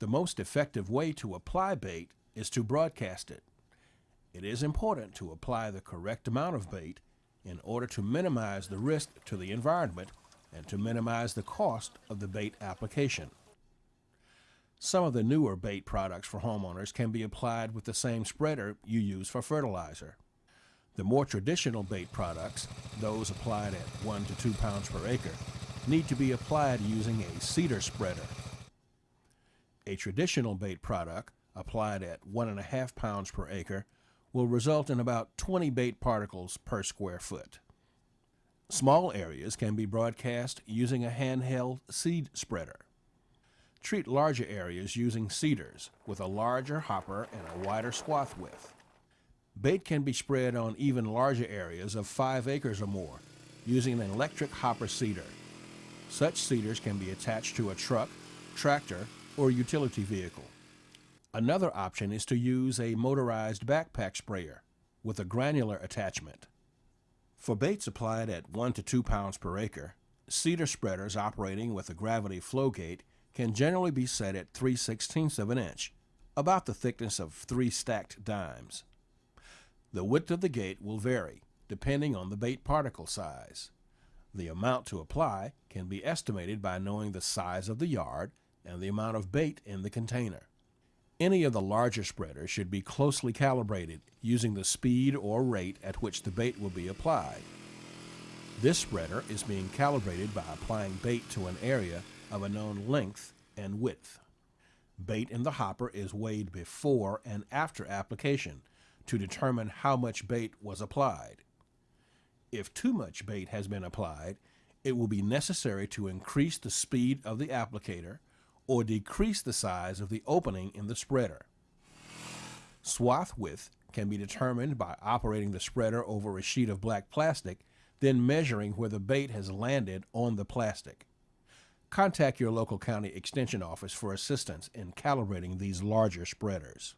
The most effective way to apply bait is to broadcast it. It is important to apply the correct amount of bait in order to minimize the risk to the environment and to minimize the cost of the bait application. Some of the newer bait products for homeowners can be applied with the same spreader you use for fertilizer. The more traditional bait products, those applied at 1 to 2 pounds per acre, need to be applied using a seeder spreader. A traditional bait product applied at 1.5 pounds per acre will result in about 20 bait particles per square foot. Small areas can be broadcast using a handheld seed spreader. Treat larger areas using seeders with a larger hopper and a wider swath width. Bait can be spread on even larger areas of 5 acres or more using an electric hopper seeder. Such seeders can be attached to a truck, tractor, or utility vehicle. Another option is to use a motorized backpack sprayer with a granular attachment. For baits applied at 1 to 2 pounds per acre, seeder spreaders operating with a gravity flow gate can generally be set at 3 16ths of an inch, about the thickness of three stacked dimes. The width of the gate will vary depending on the bait particle size. The amount to apply can be estimated by knowing the size of the yard and the amount of bait in the container. Any of the larger spreaders should be closely calibrated using the speed or rate at which the bait will be applied. This spreader is being calibrated by applying bait to an area of a known length and width. Bait in the hopper is weighed before and after application to determine how much bait was applied. If too much bait has been applied, it will be necessary to increase the speed of the applicator or decrease the size of the opening in the spreader. Swath width can be determined by operating the spreader over a sheet of black plastic, then measuring where the bait has landed on the plastic. Contact your local county extension office for assistance in calibrating these larger spreaders.